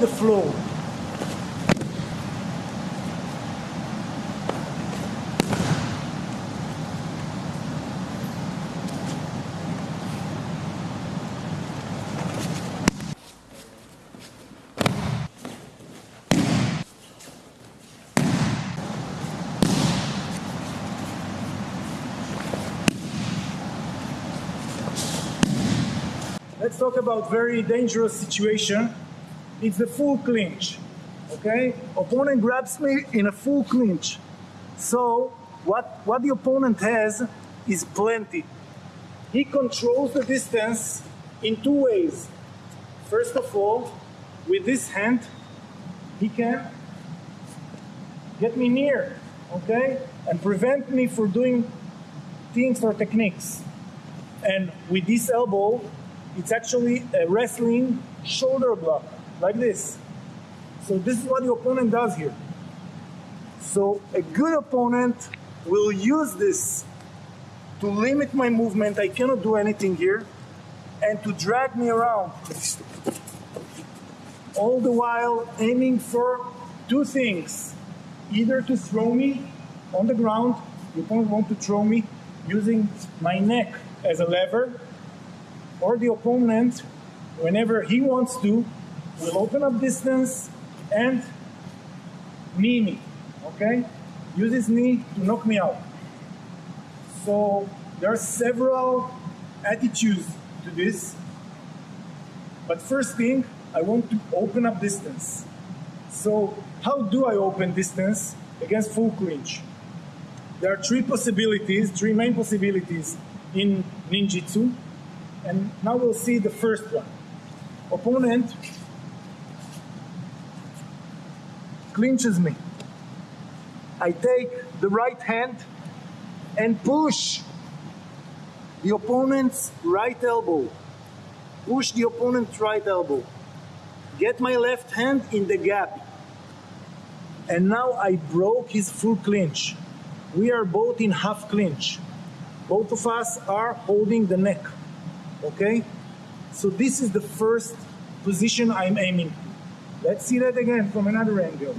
the flow. Let's talk about very dangerous situation. It's the full clinch. Okay? Opponent grabs me in a full clinch. So what, what the opponent has is plenty. He controls the distance in two ways. First of all, with this hand, he can get me near, okay? And prevent me from doing things or techniques. And with this elbow, it's actually a wrestling shoulder block, like this. So this is what the opponent does here. So a good opponent will use this to limit my movement. I cannot do anything here. And to drag me around. All the while aiming for two things. Either to throw me on the ground, the opponent want to throw me using my neck as a lever, or the opponent, whenever he wants to, will open up distance and knee me, okay? Use his knee to knock me out. So there are several attitudes to this. But first thing, I want to open up distance. So how do I open distance against full clinch? There are three possibilities, three main possibilities in ninjutsu. And now we'll see the first one. Opponent clinches me. I take the right hand and push the opponent's right elbow. Push the opponent's right elbow. Get my left hand in the gap. And now I broke his full clinch. We are both in half clinch. Both of us are holding the neck. Okay? So this is the first position I'm aiming. Let's see that again from another angle.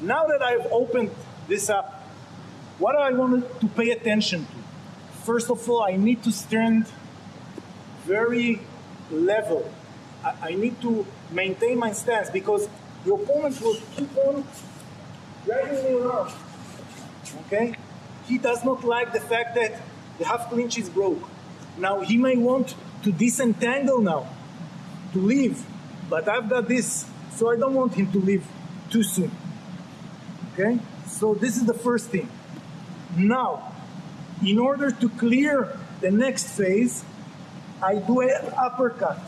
Now that I've opened this up, what do I want to pay attention to? First of all, I need to stand very level. I, I need to maintain my stance because the opponent will keep on dragging me around. Okay? He does not like the fact that the half clinch is broke. Now he may want to disentangle now, to leave, but I've got this, so I don't want him to leave too soon. Okay? So this is the first thing. Now, in order to clear the next phase, I do an uppercut.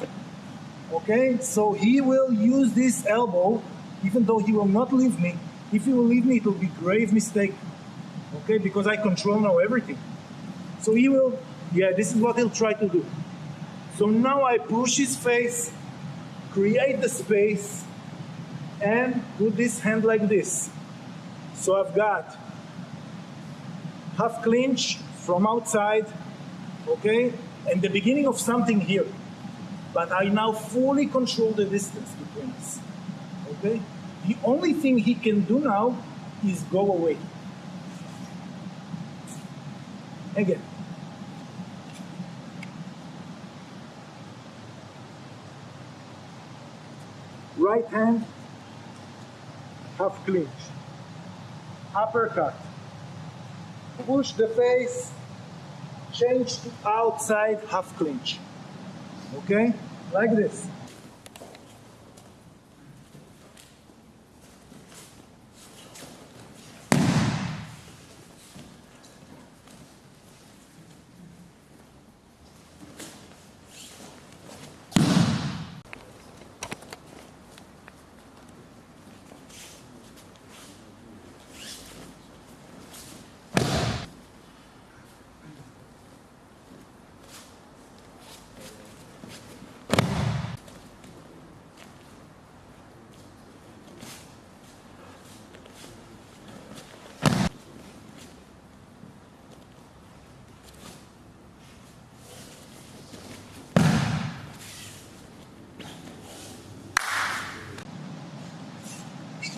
Okay? So he will use this elbow, even though he will not leave me. If he will leave me, it will be grave mistake. Okay? Because I control now everything. So he will, yeah, this is what he'll try to do. So now I push his face, create the space, and put this hand like this. So I've got half clinch from outside, okay, and the beginning of something here. But I now fully control the distance between us, okay? The only thing he can do now is go away. Again. Right hand, half clinch uppercut. Push the face, change to outside half clinch. Okay? Like this.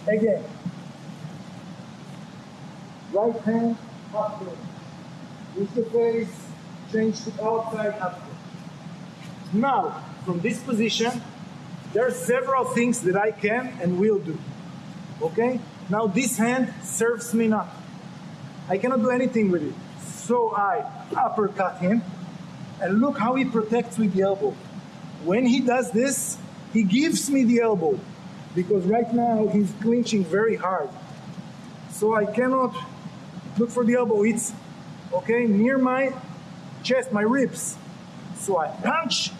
Again. Right hand, turn. Use the face, change to outside, turn. Now, from this position, there are several things that I can and will do. Okay? Now this hand serves me not. I cannot do anything with it. So I uppercut him, and look how he protects with the elbow. When he does this, he gives me the elbow because right now he's clinching very hard. So I cannot look for the elbow. It's okay near my chest, my ribs. So I punch,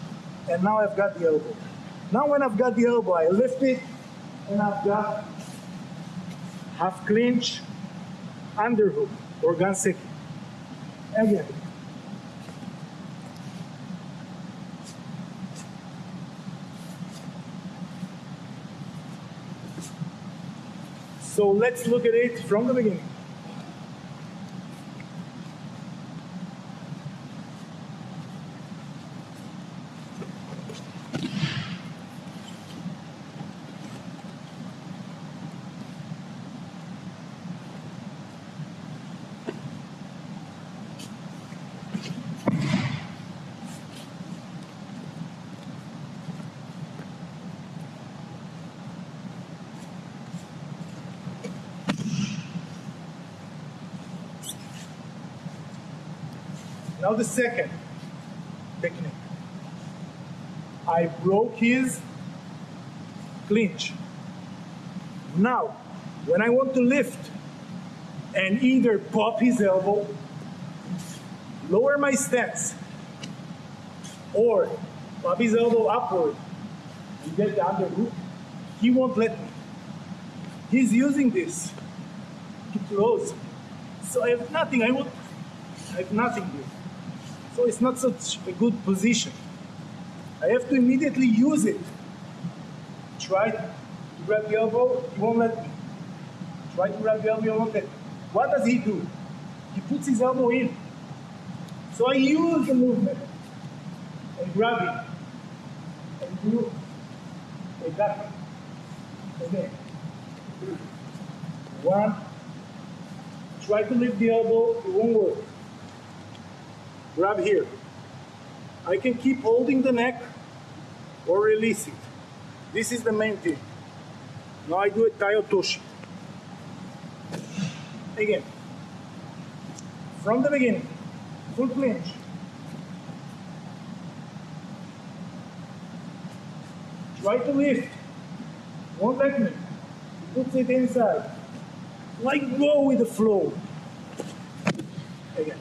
and now I've got the elbow. Now when I've got the elbow, I lift it, and I've got half clinch, underhook, or ganseki. Again. So let's look at it from the beginning. Now the second technique. I broke his clinch. Now, when I want to lift and either pop his elbow, lower my stance, or pop his elbow upward and get the underhook, he won't let me. He's using this to close. So I have nothing. I will I have nothing here. So it's not such a good position. I have to immediately use it. Try to grab the elbow, he won't let me. Try to grab the elbow, he won't let me. What does he do? He puts his elbow in. So I use the movement and grab it and do a duck. Again. One. Try to lift the elbow, it won't work grab here. I can keep holding the neck or release it. This is the main thing. Now I do a tai otoshi. Again, from the beginning, full clinch. Try to lift. Won't let me. Puts it inside. Like go with the flow. Again.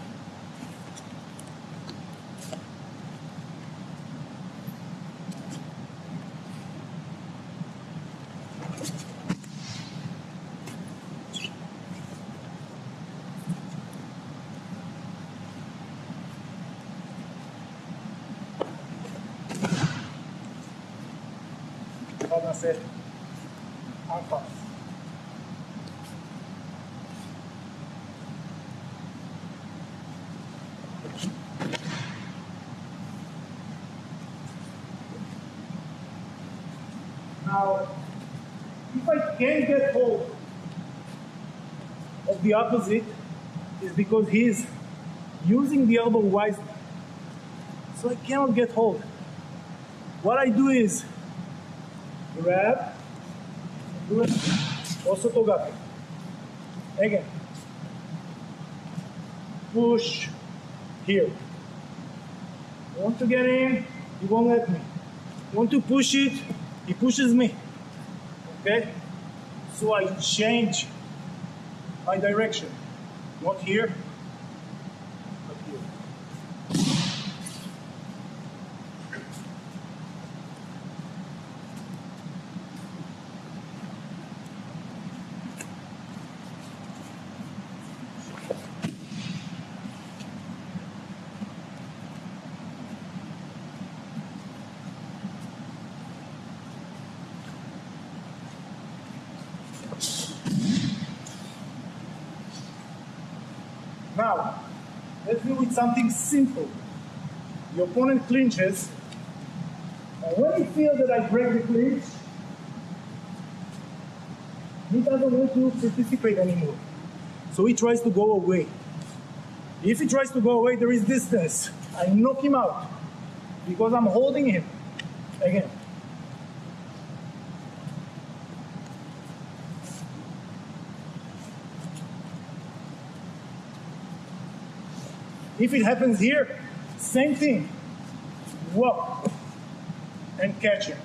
Now, if I can get hold of the opposite, is because he's using the elbow wisely. So I cannot get hold. What I do is grab, do osoto gake. Again. Push here. Want to get in, he won't let me. Want to push it, he pushes me. Okay? So I change my direction. Not here, Now, let's do with something simple. The opponent clinches, and when he feels that I break the clinch, he doesn't want to participate anymore. So he tries to go away. If he tries to go away, there is distance. I knock him out because I'm holding him. Again, If it happens here, same thing. Walk and catch it.